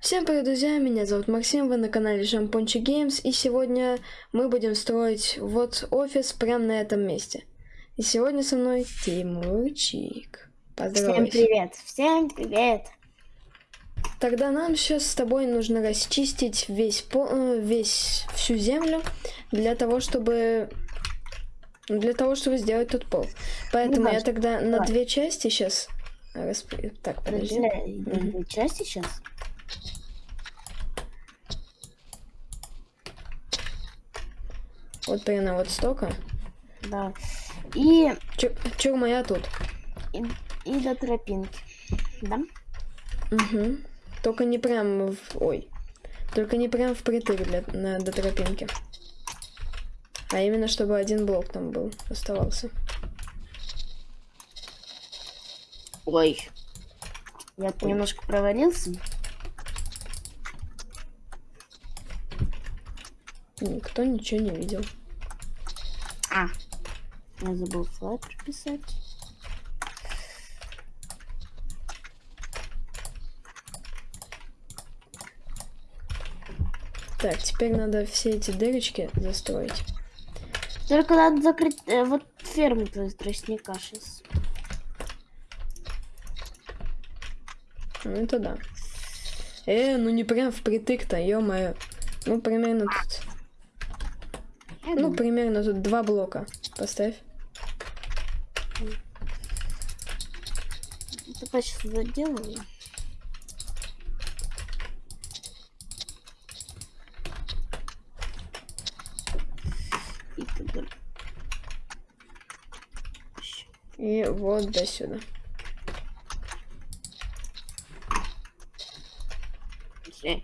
Всем привет, друзья, меня зовут Максим, вы на канале Шампунчик Геймс, и сегодня мы будем строить вот офис прямо на этом месте. И сегодня со мной Тимурчик. Всем привет, всем привет. Тогда нам сейчас с тобой нужно расчистить весь, по, э, весь всю землю для того, чтобы для того, чтобы сделать тот пол. Поэтому я тогда Давай. на две части сейчас расп... Так, подожди. На две части сейчас? Вот примерно вот столько. Да. И... Чур моя тут. И, и до тропинки. Да? Угу. Только не прям в... Ой. Только не прям впритык для... на... до тропинки. А именно, чтобы один блок там был, оставался. Ой. Я немножко провалился. Никто ничего не видел. А, я забыл слайд прописать. Так, теперь надо все эти дырочки застроить. Только надо закрыть э, вот ферму твою тростника сейчас. Ну это да. Э, ну не прям впритык-то, ё-моё. Ну примерно тут ну, примерно тут два блока. Поставь. Это почти заделаю. И, вот до сюда.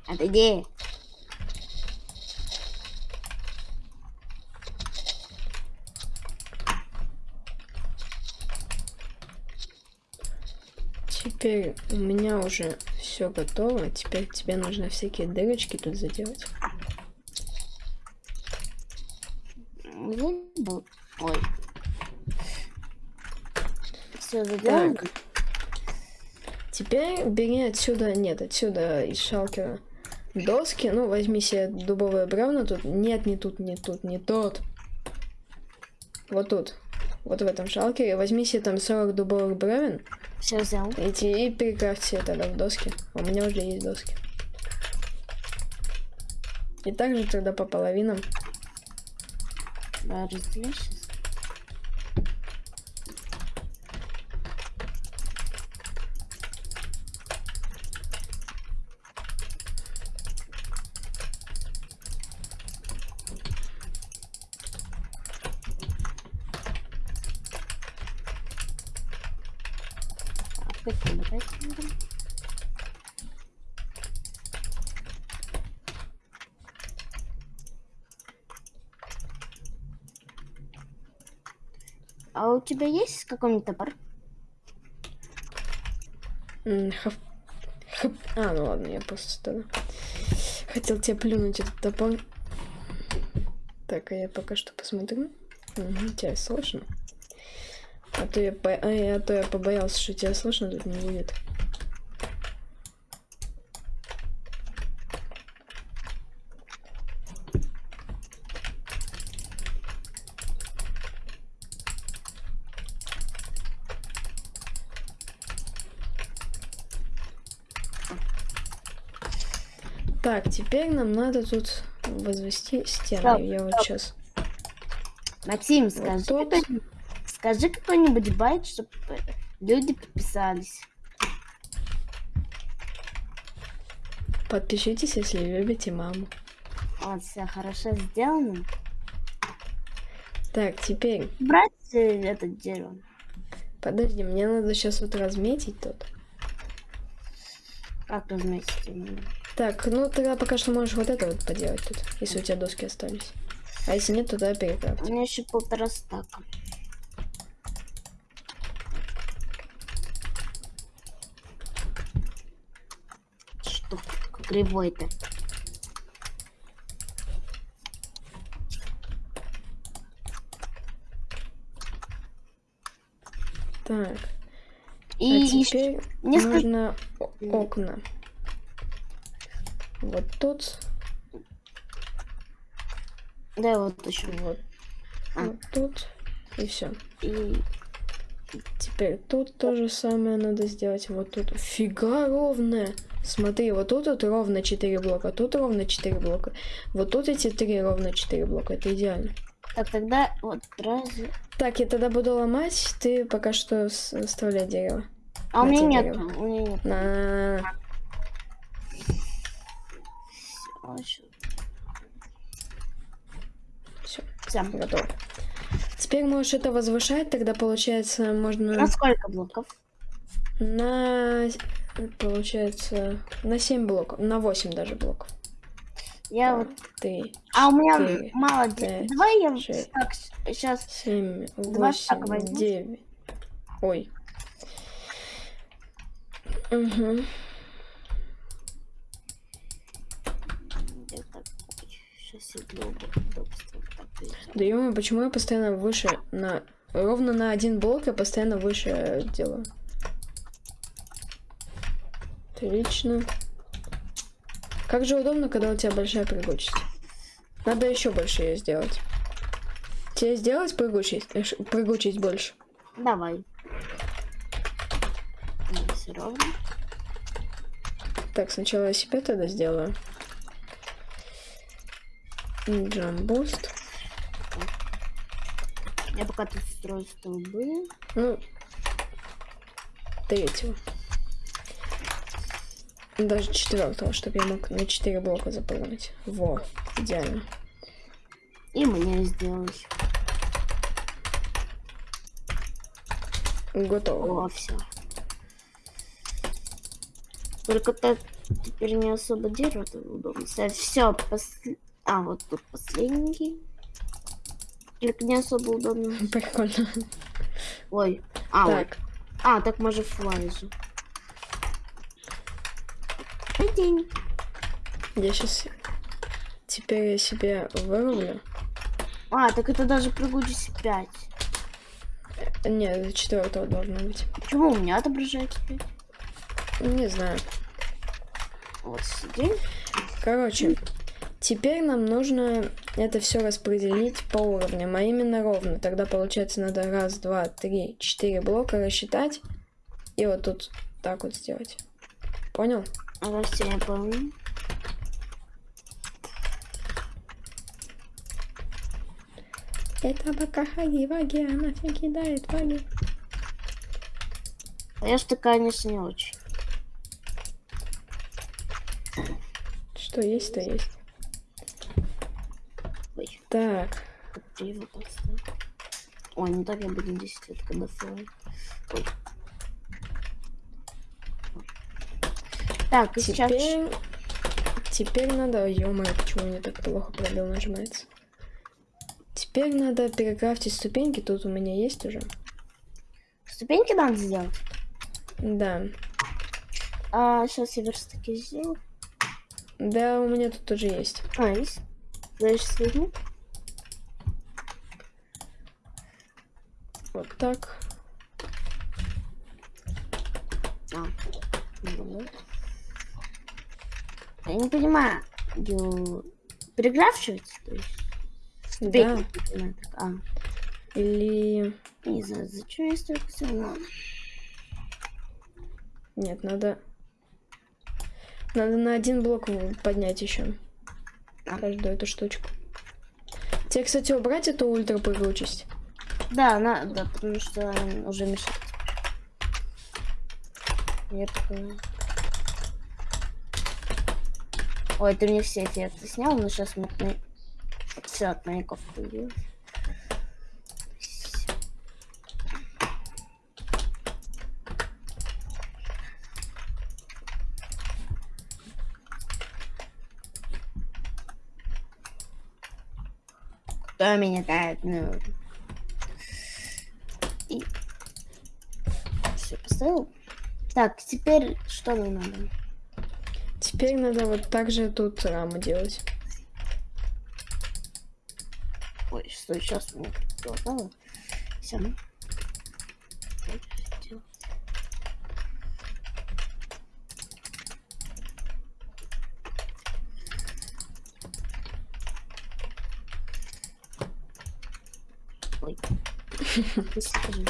Отойди. Теперь у меня уже все готово. Теперь тебе нужно всякие дырочки тут заделать. Ой. Все заделано? Теперь бери отсюда, нет, отсюда из шалкера доски. Ну, возьми себе дубовые бревна тут. Нет, не тут, не тут, не тот. Вот тут. Вот в этом шалкере. Возьми себе там 40 дубовых бревен. Все взял. Иди и перекрафти это тогда в доски. У меня уже есть доски. И также тогда по половинам. Да, разделишь А у тебя есть какой-нибудь топор? А, ну ладно, я просто тогда хотел тебе плюнуть этот топор. Так, а я пока что посмотрю. Угу, тебя слышно? А то я, по... а, а то я побоялся, что тебя слышно тут не будет. Так, теперь нам надо тут возвести стену. Стоп, Я стоп. вот сейчас. Максим, скажи, вот какой, скажи какой-нибудь байт, чтобы люди подписались. Подпишитесь, если любите маму. Вот, все хорошо сделано. Так, теперь. Брать э, это дерево. Подожди, мне надо сейчас вот разметить тут. Как разметить? Так, ну тогда пока что можешь вот это вот поделать тут, если у тебя доски остались. А если нет, то тогда перекрафт. У меня еще полтора стака. Что? Кривой-то. Так. И а теперь несколько... нужно окна. Вот тут, Да, вот еще. вот, А. вот тут. И все. И Теперь тут то же самое надо сделать. Вот тут. Фига ровная. Смотри, вот тут вот ровно 4 блока, тут ровно 4 блока. Вот тут эти три ровно 4 блока. Это идеально. так тогда вот раз. Так, я тогда буду ломать. Ты пока что оставляй дерево. А у На меня нет. У меня нет. На. А, ещё. Все, Всё. готово. Теперь можешь это возвышать, тогда получается можно На сколько блоков? на получается на 7 блоков, на 8 даже блоков. Я вот. Ты А у меня четыре, мало. де- пять, Давай я так сейчас. 7, Два стака 8, возьму. 9. Ой. Угу. Сейчас я для удобства. Да ё почему я постоянно выше на... Ровно на один блок я постоянно выше делаю. Отлично. Как же удобно, когда у тебя большая прыгучесть. Надо еще больше ее сделать. Тебе сделать прыгучесть, э, прыгучесть больше? Давай. Все ровно. Так, сначала я себе тогда сделаю. Джамбуст. Я пока тут строю столбы. Ну, третьего. Даже четвертого, чтобы я мог на 4 блока заполнить. Во, идеально. И мне сделать. Готово. О, все. Только так теперь не особо дерево удобно ставить. Все, а вот тут последний. Только не особо удобно. Прикольно. Ой, а, вот. Так, а, так может флай же. Прикинь. я сейчас... Теперь я себе вырублю. А, так это даже прыгучесть 5. Нет, четвертого должно быть. Почему у меня отображается 5? Не знаю. Вот сидим. Короче, теперь нам нужно это все распределить по уровням, а именно ровно. Тогда получается надо раз, два, три, четыре блока рассчитать и вот тут так вот сделать. Понял? Растение я помню. Это бакахаги ваги, она все кидает ваги. А я что, конечно, не очень. Что есть, то есть. Так, криво поставил. Ой, ну так я буду 10 лет, когда. Ой. Так, и сейчас... теперь... Надо... ё почему мне так плохо пробел нажимается? Теперь надо перекрафтить ступеньки, тут у меня есть уже. Ступеньки надо сделать. Да. А сейчас я верстаки сделаю. Да, у меня тут тоже есть. А, есть. Дальше возьму. Вот так. А, вот. Я не понимаю. Переграфчивать? То есть? Да. надо так, А, Или... не знаю, зачем я столько всего. Нет, надо... Надо на один блок поднять еще. А. Каждую эту штучку. Тебе, кстати, убрать эту ультра прыгучесть? Да, надо, потому что он уже мешает. Я такой... Ой, ты мне все эффекты снял, но сейчас мы... Все от маяков появилось. Кто меня тает? Ну... открыл. Так, теперь что нам надо? Теперь надо вот так же тут раму делать. Ой, что сейчас мне предлагало? Все. Ну. Ой.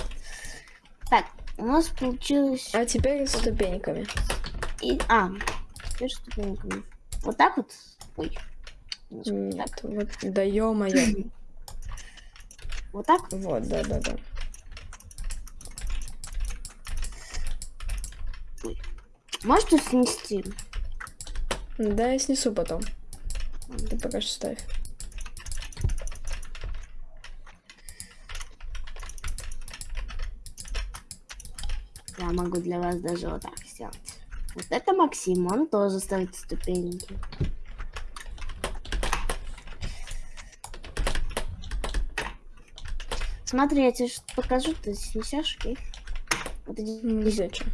так, у нас получилось... А теперь с ступеньками. И... А, теперь ступеньками. Вот так вот? Ой. Нет, вот, да ё-моё. Вот так? Вот, да-да-да. Можешь тут снести? Да, я снесу потом. Ты пока что ставь. Могу для вас даже вот так сделать. Вот это Максим, он тоже ставит ступеньки. Смотри, я тебе что покажу, ты снесешь, окей? Вот иди Не зачем.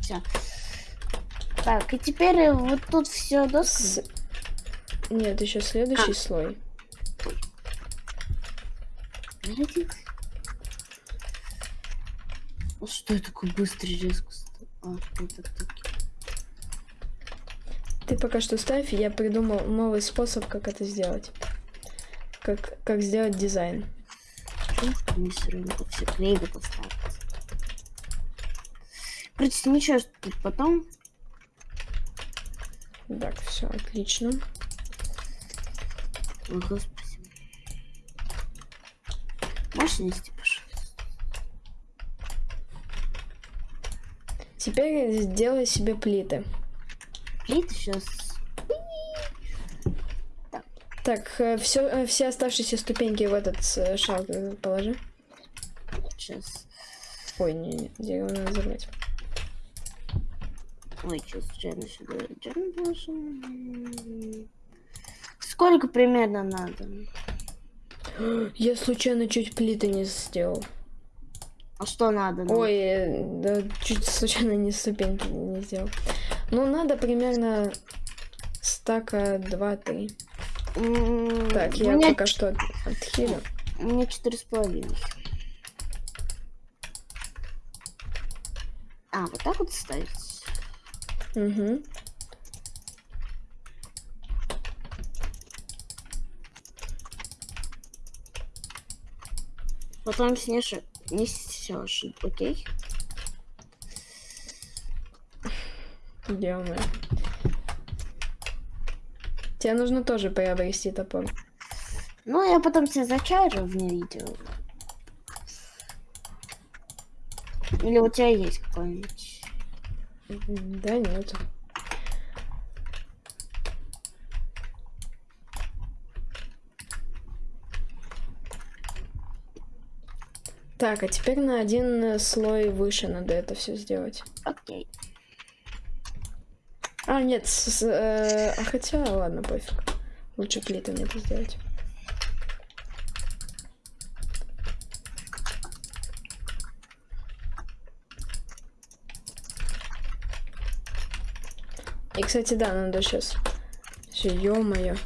Все. Так, и теперь вот тут все доски. С- Нет, еще следующий слой. Подожди. Что я такой быстрый резко стал? А, это таки. Ты пока что ставь, я придумал новый способ, как это сделать. Как, как сделать дизайн. Мне все клейбы поставить. Короче, ничего, что тут потом. Так, все, отлично. Ой, господи. Можешь нести, пожалуйста? Теперь сделай себе плиты. Плиты сейчас. Так, все, все оставшиеся ступеньки в этот э, шаг э, положи. Сейчас. Ой, не, не, дерево надо взорвать. Ой, сейчас случайно сюда. Сколько примерно надо? Я случайно чуть плиты не сделал. А что надо? нам? Ой, э, да, чуть случайно не ступеньки не сделал. Ну, надо примерно стака 2-3. М, Так, я меня, пока что от- отхилю. у меня четыре с половиной. А, вот так вот ставить? Угу. Потом снешь, несешь, окей? Делаем. Тебе нужно тоже приобрести топор. Ну, я потом тебе зачарю вне видео. Или у тебя есть какой-нибудь? Да нет. Так, а теперь на один э, слой выше надо это все сделать. Окей. А, нет, с- с- э, а хотя, ладно, пофиг. Лучше плитами это сделать. И, кстати, да, надо сейчас... Все, ё-моё.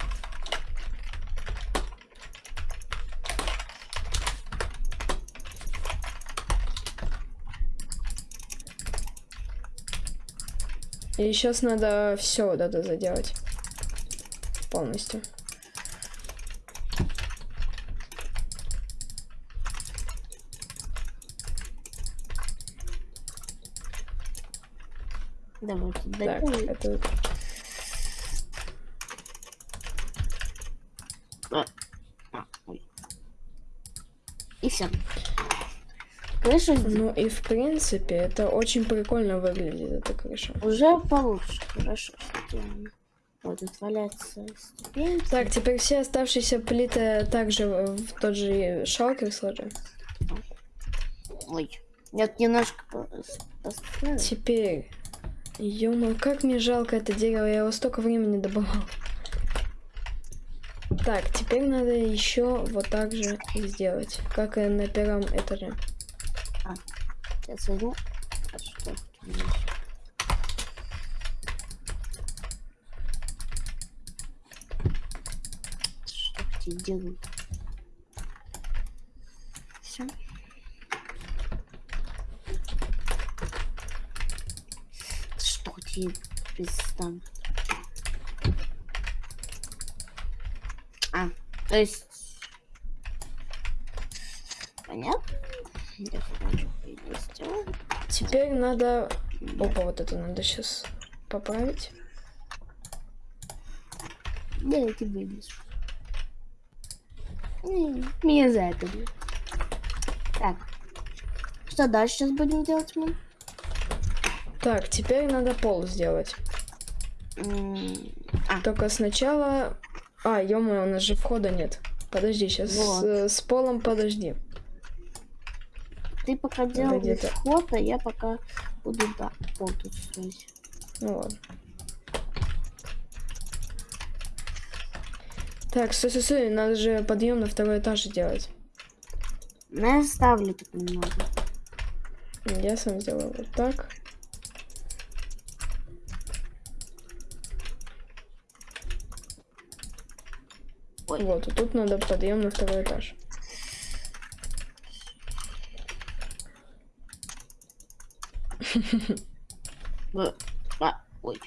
И сейчас надо все вот это заделать. Полностью. Давай Так, это... А, ой. И все. Здесь Ну и в принципе, это очень прикольно выглядит, эта крыша. уже получше. Хорошо. Вот тут валяется ступеньки. Так, теперь все оставшиеся плиты также в тот же шалкер сложим. Ой. Я тут немножко по- с- поставлю. Теперь... ё как мне жалко это дерево, я его столько времени добывал. Так, теперь надо еще вот так же сделать, как и на первом этаже. Сейчас возьму. А что? Что эти делают? Все. Что тебе представь? То есть... Понятно? Теперь надо... Опа, вот это надо сейчас поправить. Да, я тебе вылезу. М, Меня за это. Так. Что дальше сейчас будем делать мы? Так, теперь надо пол сделать. А, Только сначала... А, ё у нас же входа нет. Подожди, сейчас Вот. с, с полом подожди. Ты пока где-то. вход, а я пока буду да, пол тут строить. Ну ладно. Так, стой, стой, стой, надо же подъем на второй этаж делать. Ну, я ставлю так немного. Я сам сделаю вот так. Ой. Вот, и тут надо подъем на второй этаж. А, ой.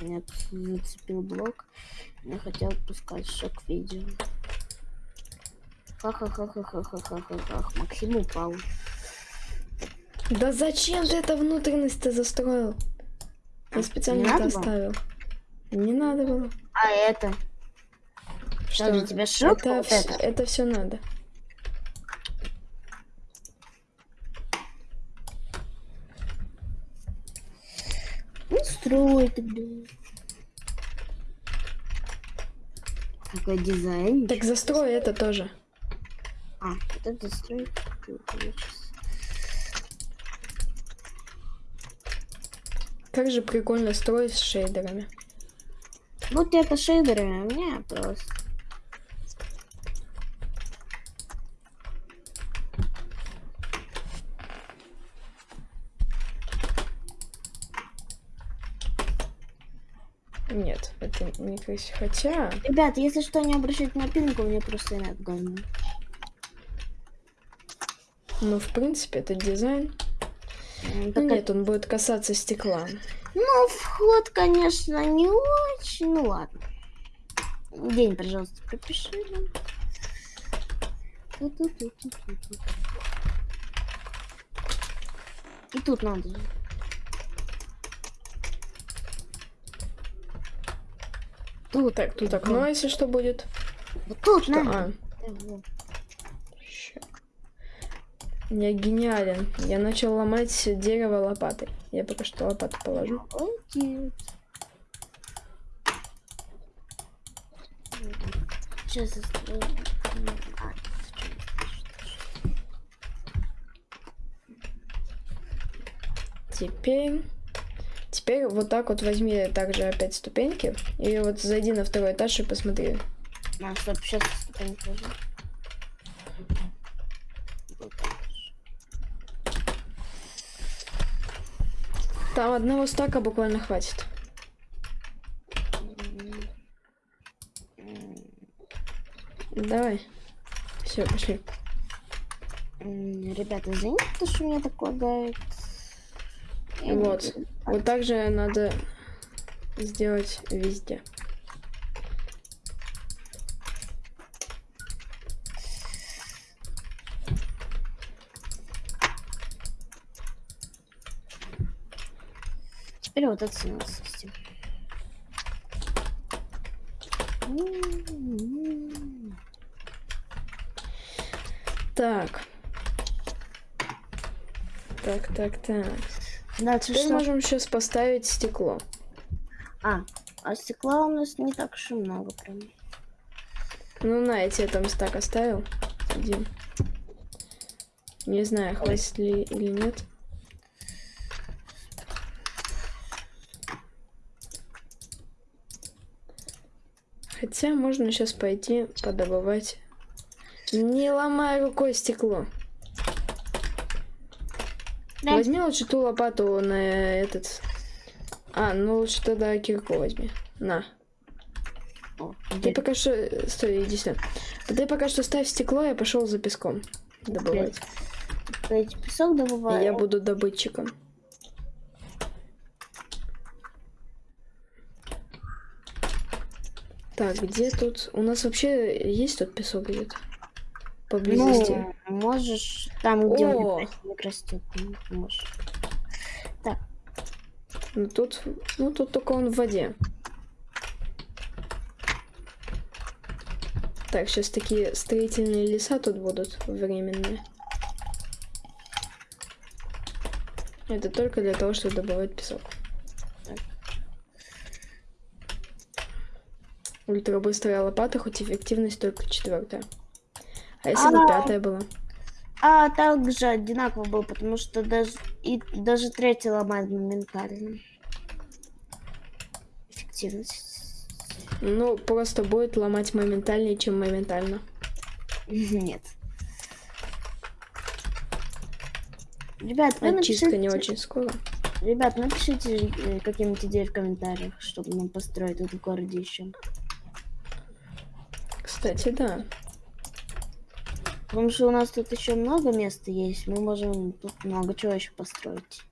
Меня зацепил блок. Не хотел пускать шок видео. Ха-ха-ха-ха-ха-ха-ха-ха. Максим упал. Да зачем ты это внутренность-то застроил? Я специально это оставил. Не надо было. А это? Что, для тебя шок? Это, Вот это все надо. Строй тогда. Какой дизайн? Так застрой это тоже. А, вот это строй. Как же прикольно строить с шейдерами. Вот это шейдеры, а мне просто. Нет, красиво. Хотя... Ребят, если что, не обращайте на пинку, меня просто нет говно. Ну, в принципе, это дизайн. М, Ну, так нет, он будет касаться стекла. Ну, вход, конечно, не очень. Ну ладно. День, пожалуйста, пропиши. И тут надо. Же. Тут. Так, тут окно, если что будет. Вот тут Что? А, Э, вот. ща. Я гениален. Я начал ломать дерево лопатой. Я пока что лопату положу. Сейчас Теперь... Теперь вот так вот возьми также опять ступеньки. И вот зайди на второй этаж и посмотри. А, стоп, сейчас ступень положу. Вот так. Там одного стака буквально хватит. Давай. Все, пошли. Ребята, извините, то, что меня так лагает. Вот. Вот так же надо сделать везде. Теперь вот это. М, Так. Так, так, так. Дальше Теперь что? можем сейчас поставить стекло. А, а стекла у нас не так уж и много прям. Ну, на, я тебе там стак оставил. Один. Не знаю, хватит ли или нет. Хотя можно сейчас пойти подобывать. Не ломай рукой стекло. Да. Возьми лучше ту лопату на этот. А, ну лучше тогда кирку возьми. На. О, Ты пока что... Стой, иди сюда. Ты пока что ставь стекло, я пошел за песком добывать. Эти песок добываю. я буду добытчиком. Так, где тут? У нас вообще есть тут песок где-то? Поблизости. Ну, можешь там, где О! растет, можешь. Ну тут, ну тут только он в воде. Так, сейчас такие строительные леса тут будут временные. Это только для того, чтобы добывать песок. Так. Ультрабыстрая лопата, хоть эффективность только четвертая. А если бы пятая была? А также одинаково был, потому что даже и даже третий ломает моментально. Эффективность. Ну, просто будет ломать моментальнее, чем моментально. Нет. Ребят, вы Очистка не напишите- очень скоро. Ребят, напишите э, какие-нибудь идеи в комментариях, чтобы нам построить тут в городе еще. Кстати, да. Потому что у нас тут еще много места есть, мы можем тут много чего еще построить.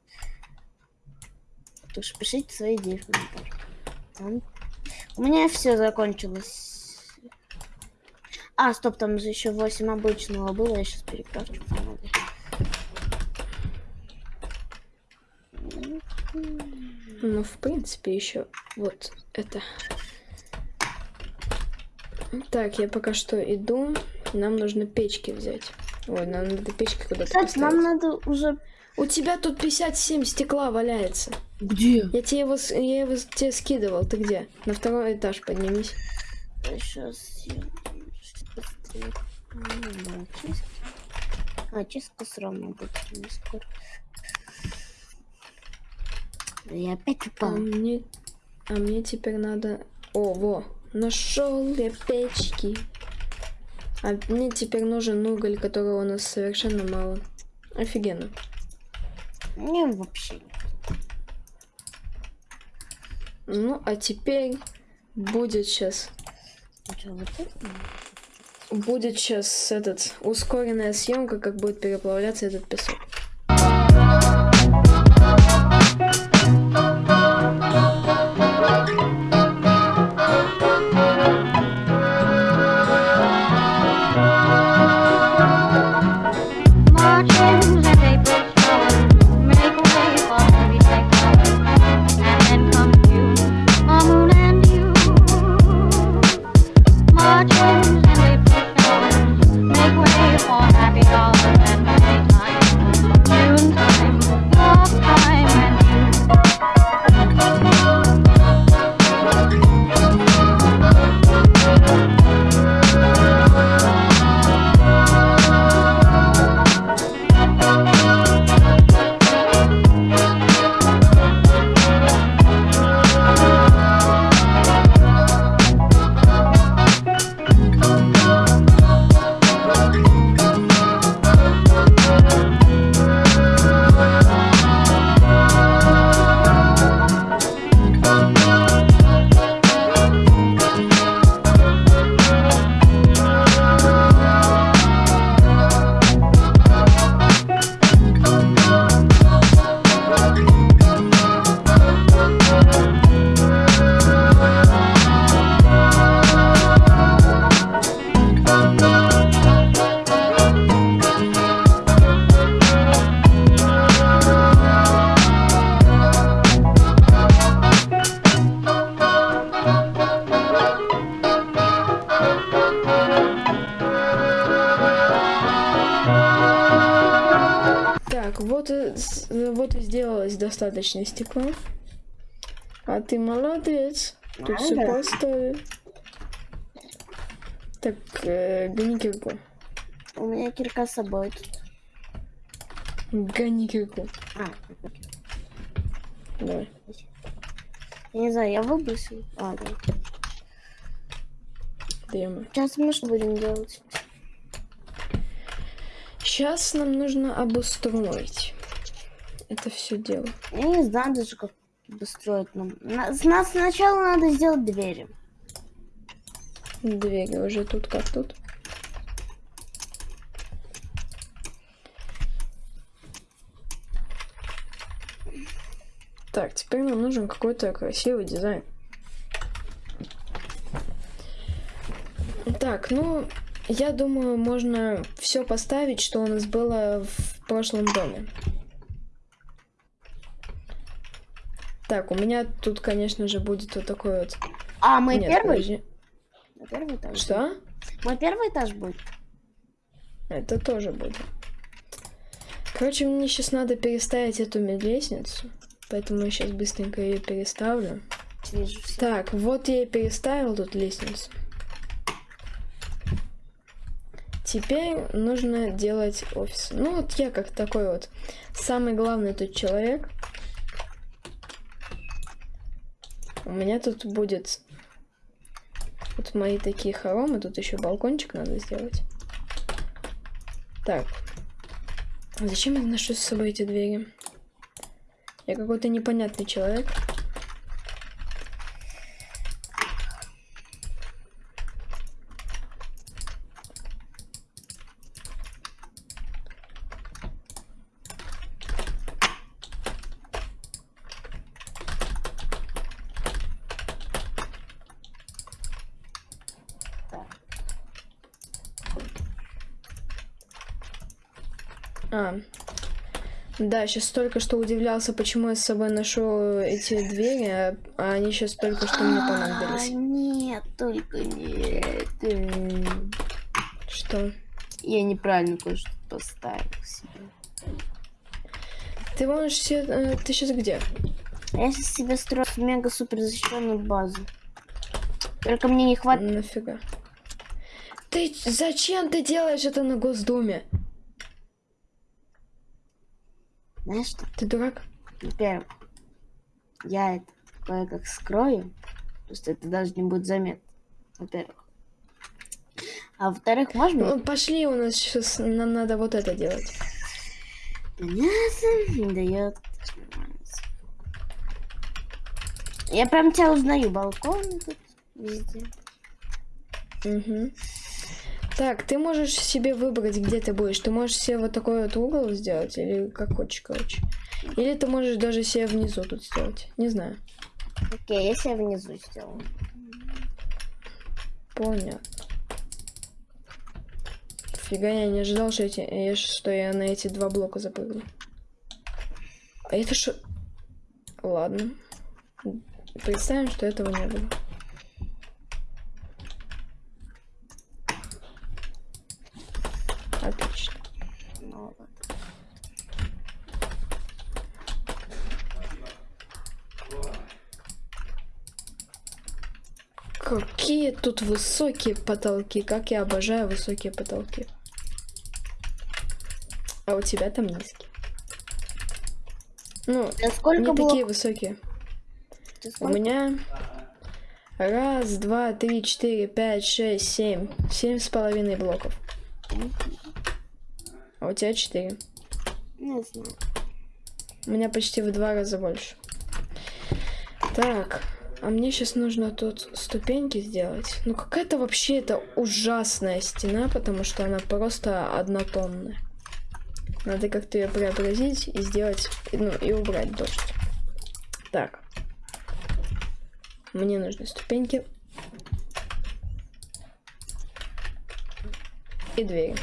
Так что пишите свои идеи в комментариях. У меня все закончилось. А, стоп, там же еще 8 обычного было, я сейчас перекрафчу. по-моему. Ну, в принципе, еще вот это. Так, я пока что иду. Нам нужно печки взять. Ой, нам надо печки куда-то Кстати, нам поставить. надо уже... У тебя тут 57 стекла валяется. Где? Я тебе его, я его тебе скидывал. Ты где? На второй этаж поднимись. Сейчас я... да, чистка. А, чистка все равно будет не скоро. Я опять А упал. мне, а мне теперь надо... О, во, нашел я печки. А мне теперь нужен уголь, которого у нас совершенно мало. Офигенно. Не, вообще нет. Ну, а теперь будет сейчас... Будет сейчас этот ускоренная съемка, как будет переплавляться этот песок. Вот и, с- вот и сделалось достаточно стекла. А ты молодец. Тут все Ага. поставил. Так, э, гони кирку. У меня кирка с собой тут. Гони кирку. А, Давай. я не знаю, я выбросил. А, да. Даем. Сейчас мы что будем делать? Сейчас нам нужно обустроить это все дело. Я не знаю даже, как достроить нам. На- с нас сначала надо сделать двери. Двери уже тут как тут. Так, теперь нам нужен какой-то красивый дизайн. Так, ну, я думаю, можно все поставить, что у нас было в прошлом доме. Так, у меня тут, конечно же, будет вот такой вот... А, мы Нет, первый? подожди. Мы первый этаж. Что? Мой первый этаж будет. Это тоже будет. Короче, мне сейчас надо переставить эту ме- лестницу. Поэтому я сейчас быстренько ее переставлю. Так, вот я и переставил тут лестницу. Теперь нужно делать офис. Ну вот я как такой вот самый главный тут человек. У меня тут будет вот мои такие хоромы. Тут еще балкончик надо сделать. Так. А Зачем я ношу с собой эти двери? Я какой-то непонятный человек. А. Да, сейчас только что удивлялся, почему я с собой ношу эти двери, а, а они сейчас только что мне А, понадобились. Нет, только нет. Что? Я неправильно кое-что поставил себе. Ты можешь все... э, Ты сейчас где? А Я сейчас себе строю мега супер защищенную базу. Только мне не хватит. Нафига? Ты зачем ты делаешь это на Госдуме? Знаешь что? Ты дурак? Во-первых, я это кое-как скрою. Просто это даже не будет заметно. Во-первых. А во-вторых, можно... Ну, пошли, у нас сейчас нам надо вот это делать. Понятно, не дает. Я прям тебя узнаю, балкон тут везде. Угу. Так, ты можешь себе выбрать, где ты будешь. Ты можешь себе вот такой вот угол сделать, или как хочешь, короче. Или ты можешь даже себе внизу тут сделать. Не знаю. Окей, я себя внизу сделаю. Понятно. Фига, я не ожидал, что, эти, я- что я на эти два блока запрыгну. А это что? Ладно. Представим, что этого не было. Отлично. Ну, вот. Какие тут высокие потолки. Как я обожаю высокие потолки. А у тебя там низкие. Ну, А сколько не было? такие высокие. У меня раз, два, три, четыре, пять, шесть, семь. Семь с половиной блоков. А у тебя четыре. Не знаю. У меня почти в два раза больше. Так, а мне сейчас нужно тут ступеньки сделать. Ну какая-то вообще это ужасная стена, потому что она просто однотонная. Надо как-то ее преобразить и сделать, ну и убрать дождь. Так. Мне нужны ступеньки. И двери.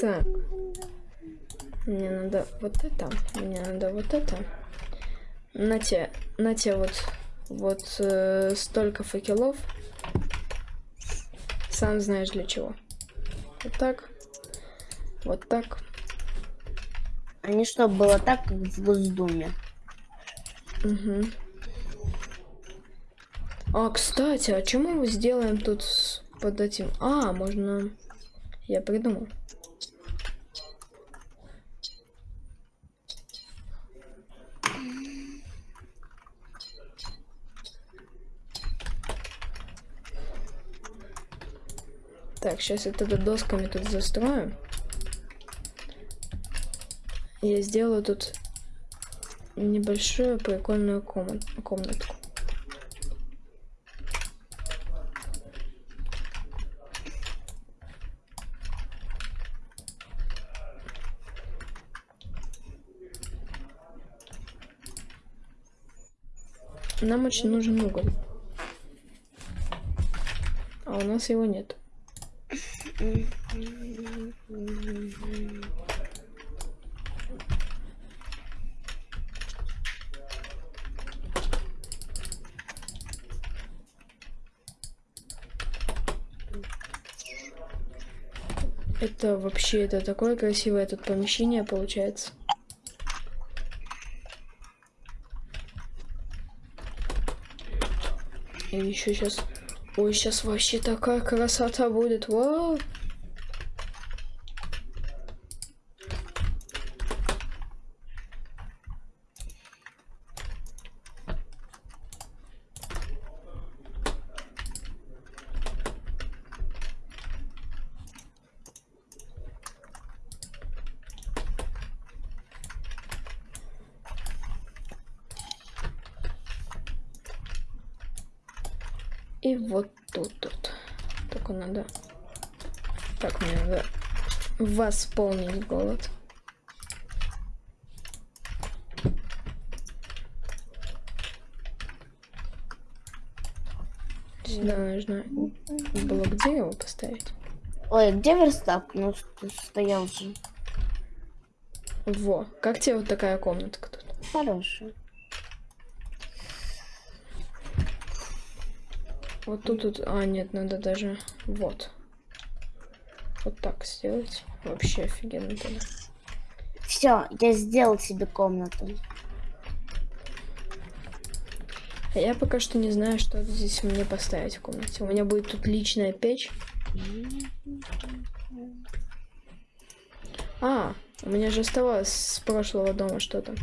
Так. Мне надо вот это. Мне надо вот это. На те, на те вот, вот э, столько факелов. Сам знаешь для чего. Вот так. Вот так. А не что, было так, как в Госдуме. Угу. А, кстати, а чему мы сделаем тут под этим? А, можно... Я придумал. Так, сейчас я тогда досками тут застрою. Я сделаю тут небольшую прикольную комнат, комнатку. Нам очень нужен уголь. А у нас его нет. Это вообще, это такое красивое тут помещение получается. И еще сейчас... Ой, сейчас вообще такая красота будет. Вау! И вот тут вот. Только надо... Так, мне надо восполнить голод. Сюда нужно блок дерева поставить. Ой, где верстак? Ну, ст- стоял же. Во, как тебе вот такая комнатка тут? Хороший. Вот тут, тут, а нет, надо даже, вот. Вот так сделать. Вообще офигенно тогда. Все, я сделал себе комнату. А я пока что не знаю, что здесь мне поставить в комнате. У меня будет тут личная печь. А, у меня же оставалось с прошлого дома что-то.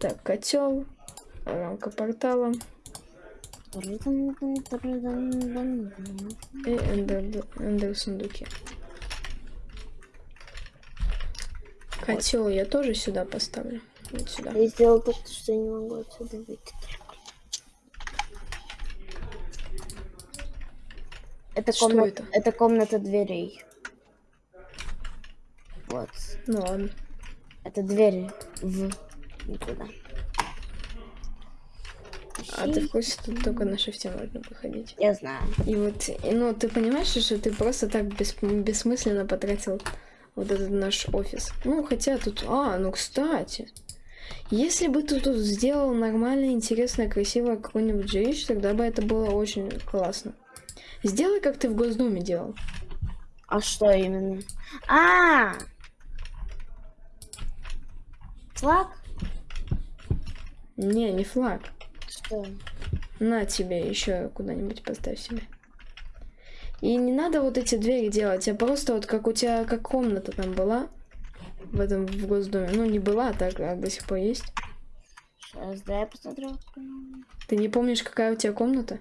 Так, котел, рамка портала и эндер, эндер сундуки. Котел я тоже сюда поставлю. Вот сюда. Я сделал так, что я не могу отсюда выйти. Это Что комната, это? это комната дверей. Вот. Ну ладно. Это двери в никуда. А ты в курсе, тут только на шифте можно выходить. Я знаю. И вот, и, ну, ты понимаешь, что ты просто так бес- бессмысленно потратил вот этот наш офис. Ну, хотя тут... А, ну, кстати. Если бы ты тут сделал нормально, интересно, красиво какой-нибудь жилище, тогда бы это было очень классно. Сделай, как ты в Госдуме делал. А что именно? А! Флаг? Не, не флаг. Что? На тебе еще куда-нибудь поставь себе. И не надо вот эти двери делать, а просто вот как у тебя, как комната там была в этом в Госдуме. Ну, не была, а так а до сих пор есть. Сейчас, дай я посмотрю. Ты не помнишь, какая у тебя комната?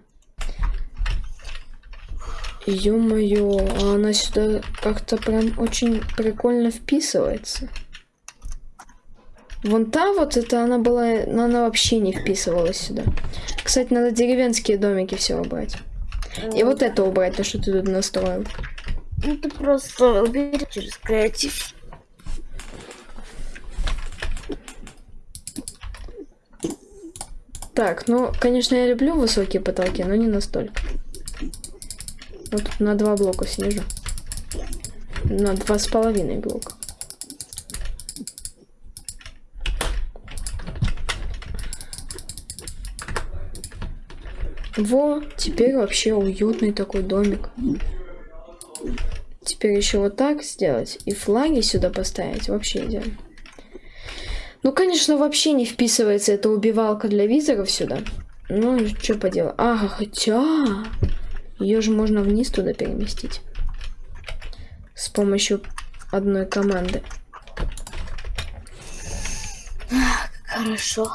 Ё-моё, а она сюда как-то прям очень прикольно вписывается. Вон та вот, это она была, но она вообще не вписывалась сюда. Кстати, надо деревенские домики все убрать. И вот это убрать, то, что ты тут настроил. Ну ты просто убери через креатив. Так, ну, конечно, я люблю высокие потолки, но не настолько. Вот на два блока снижу. На два с половиной блока. Во, теперь вообще уютный такой домик. Теперь еще вот так сделать и флаги сюда поставить. Вообще идеально. Ну, конечно, вообще не вписывается эта убивалка для визоров сюда. Ну, что поделать. Ага, хотя... Ее же можно вниз туда переместить. С помощью одной команды. Хорошо.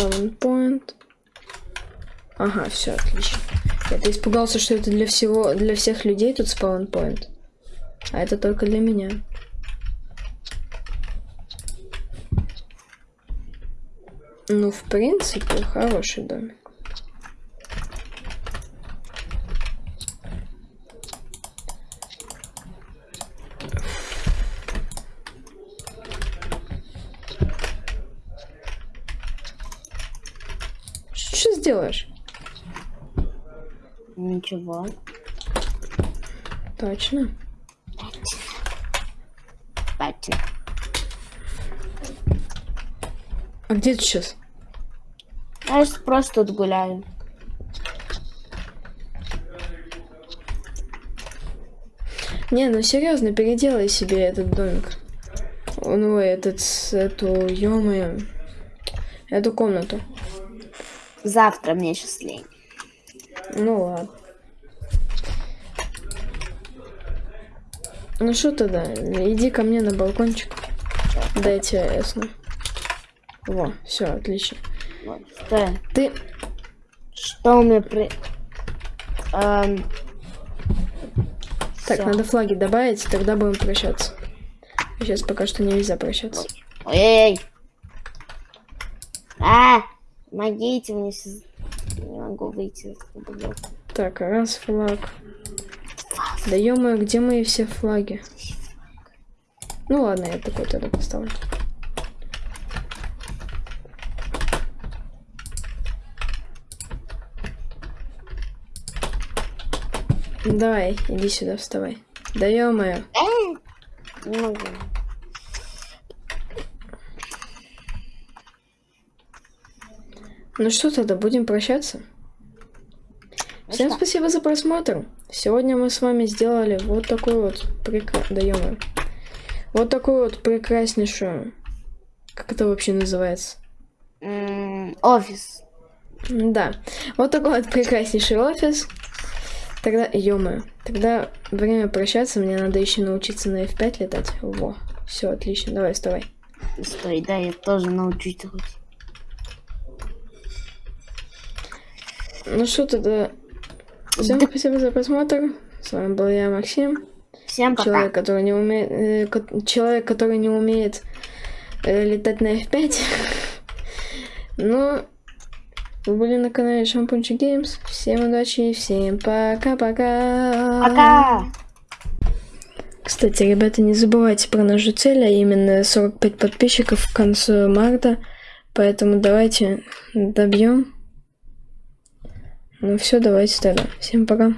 Spawn point. Ага, все, отлично. Я-то испугался, что это для всего, для всех людей тут спаунпоинт. А это только для меня. Ну, в принципе, хороший домик. Что сделаешь? Ничего. Точно. Патин. А где ты сейчас? Я ж просто тут гуляю. Не, ну серьезно, переделай себе этот домик. Ну, этот, эту, ё эту комнату. Завтра мне сейчас лень. Ну ладно. Ну что тогда, иди ко мне на балкончик. Дай я ясно. Во, все, отлично. Что, Ты, что у меня при... Эм, так, всё. надо флаги добавить, тогда будем прощаться. Сейчас пока что нельзя прощаться. Ой! А! Помогите мне сейчас. Не могу выйти. Так, раз флаг. Да ё где мои все флаги? Ну ладно, я такой тогда поставлю. Давай, иди сюда, вставай. Да могу. Ну что тогда, будем прощаться? Всем что? спасибо за просмотр. Сегодня мы с вами сделали вот такой вот прекра... да Вот такую вот прекраснейшую... Как это вообще называется? М, Офис. Да, вот такой вот прекраснейший офис. Тогда, ё тогда время прощаться, мне надо еще научиться на F5 летать. Во, все, отлично, давай, вставай. Стой, да, я тоже научусь. Ну что тогда, всем Да- спасибо за просмотр. С вами был я, Максим. Всем пока. Человек, который не умеет, э, ко- человек, который не умеет э, летать на F5. Ну, вы были на канале Шампунчик Геймс. Всем удачи и всем пока-пока. Пока. Кстати, ребята, не забывайте про нашу цель, а именно 45 подписчиков к концу марта. Поэтому давайте добьем. Ну все, давайте тогда. Всем пока.